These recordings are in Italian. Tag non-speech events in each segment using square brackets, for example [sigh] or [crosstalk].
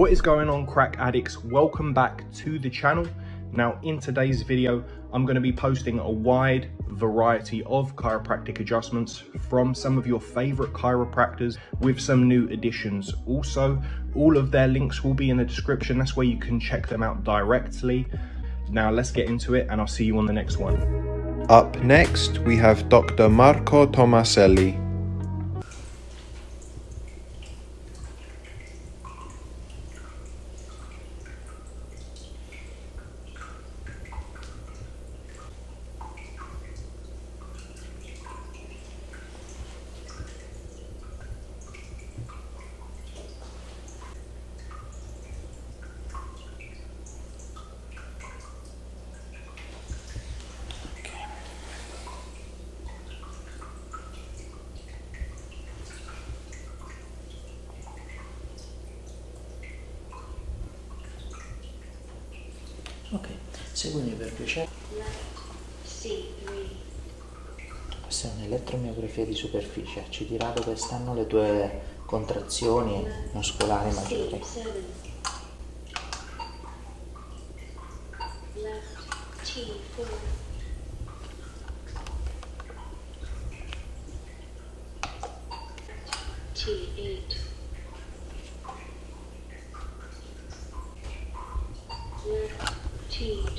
What is going on crack addicts? Welcome back to the channel. Now in today's video, I'm going to be posting a wide variety of chiropractic adjustments from some of your favorite chiropractors with some new additions. Also, all of their links will be in the description. That's where you can check them out directly. Now let's get into it and I'll see you on the next one. Up next, we have Dr. Marco Tomaselli. Seguimi per piacere. C3. Questa è un'elettromiografia di superficie, ci dirà dove stanno le tue contrazioni muscolari maggiori. C7.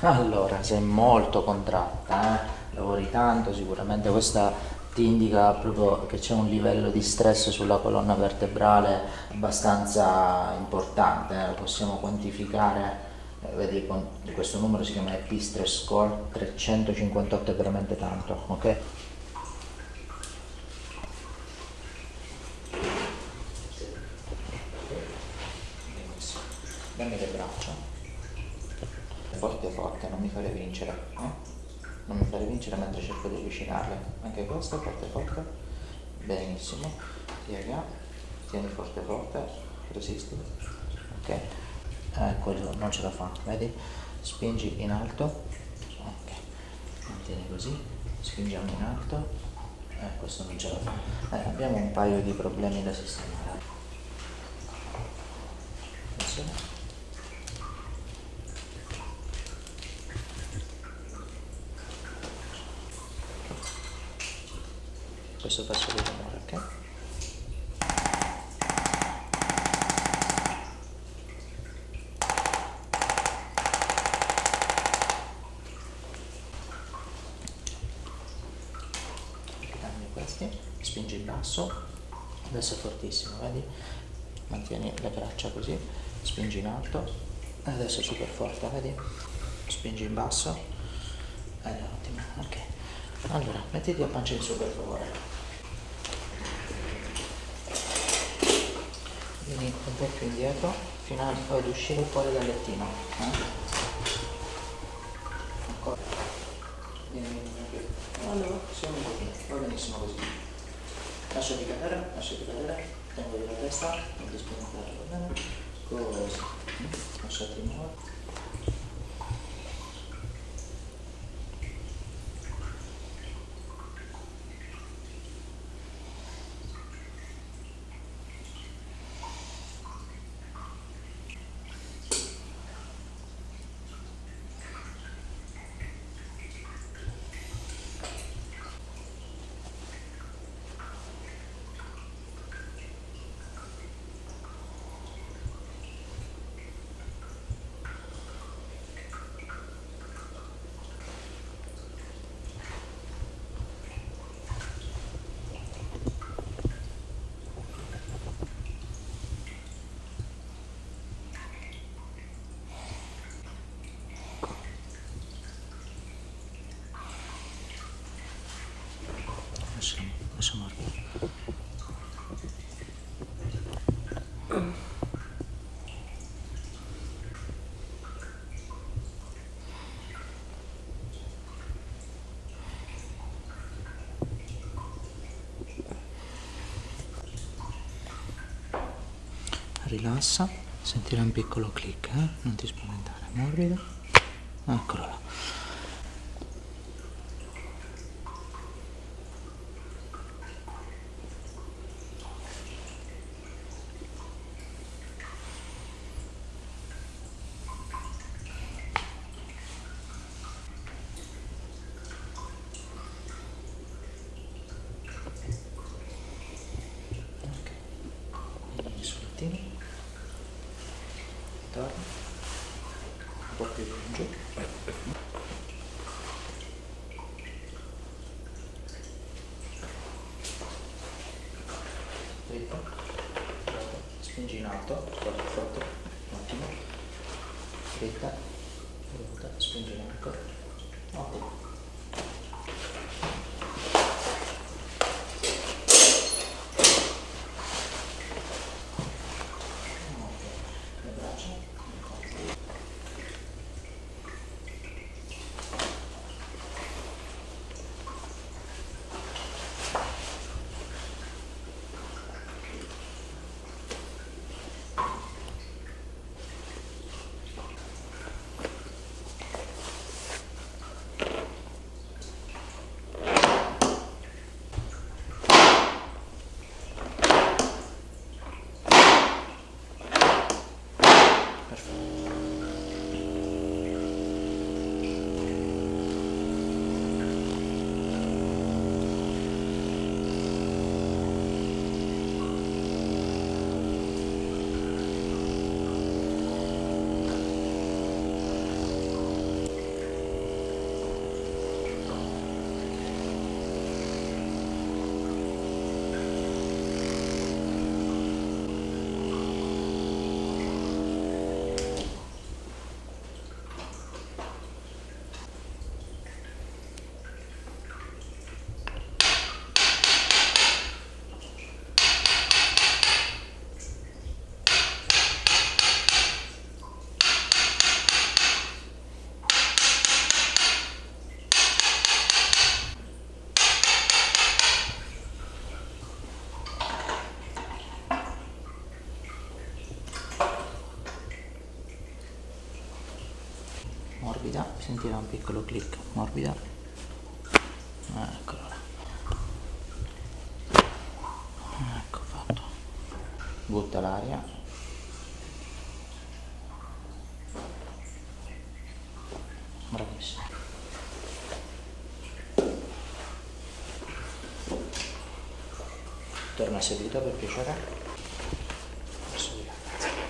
Allora, sei molto contratta, eh? lavori tanto, sicuramente questa ti indica proprio che c'è un livello di stress sulla colonna vertebrale abbastanza importante, eh? lo possiamo quantificare, eh, vedi questo numero si chiama P Stress Score, 358 è veramente tanto, ok? Benissimo. Dammi le braccia. Forte forte, non mi fare vincere. eh? Non mi fare vincere mentre cerco di avvicinarle. Anche questo, forte forte. Benissimo. Piega. Tieni forte forte. Resisti. Ok. Eh, quello non ce la fa, vedi? Spingi in alto. Ok. Mantieni così. Spingiamo in alto. Eh, questo non ce la fa. Eh, abbiamo un paio di problemi da sistemare. Attenzione. Questo fa solo rumore, ok? Cambio questi, spingi in basso, adesso è fortissimo, vedi? Mantieni le braccia così, spingi in alto, adesso è super forte, vedi? Spingi in basso, ed è ottimo, ok. Allora, mettiti a pancia in su per favore. Vieni un po' più indietro fino a- ad uscire fuori dal lettino. eh? Ancora. Vieni. Allora, sì, un pochino, va benissimo così. Lasciati cadere, lasciati cadere, tengo la testa, non ti spaventare, va bene? Così. Lasciati muovere. Rilassa, sentirai un piccolo click, eh? non ti spaventare, morbido. Eccolo là. Spingi in alto. Guarda forte. Un attimo. Dritta. Spingi in alto. Ottimo. Morbida, sentirà un piccolo click, morbida, eccolo là, ecco fatto, butta l'aria, bravissimo. Torna seduta per piacere. Verso di là, grazie.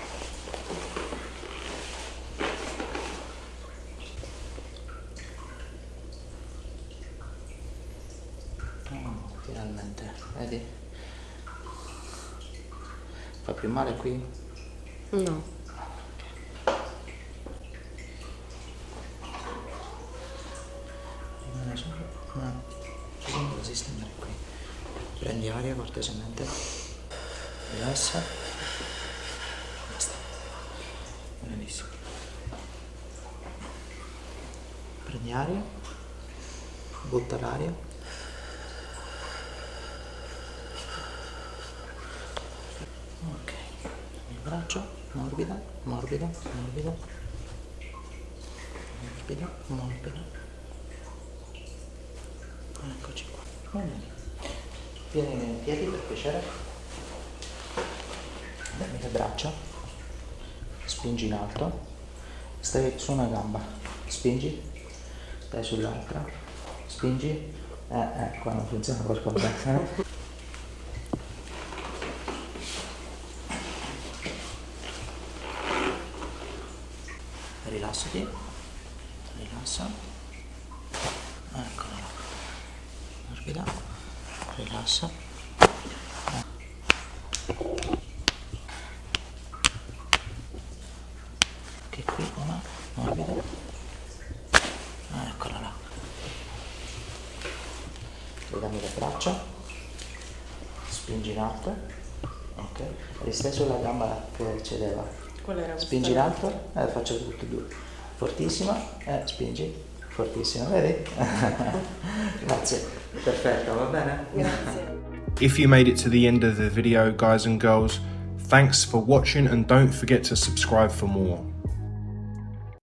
Finalmente, vedi? Fa più male qui? No. Rimane solo qui. Prendi aria cortesemente. Rilassa. Basta. Benissimo. Prendi aria. Butta l'aria. Ok. Il braccio, morbida, morbida, morbida. Morbida, morbida. Eccoci qua. Vieni in piedi per piacere. Dammi le braccia. Spingi in alto. Stai su una gamba. Spingi. Stai sull'altra. Spingi. Eh, eh, qua non funziona qualcosa. [laughs] Eh? Rilassati. Rilassa. Eccola là. Morbida. Rilassa. Che qui una morbida. Eccola là. Legami le braccia. spingi in alto, ok, risteso la gamba che cedeva, Qual era spingi in alto, eh, faccio tutte e due, fortissima, eh, spingi, fortissima, vedi? [laughs] Grazie, perfetto, va bene? Grazie. If you made it to the end of the video, guys and girls, thanks for watching and don't forget to subscribe for more.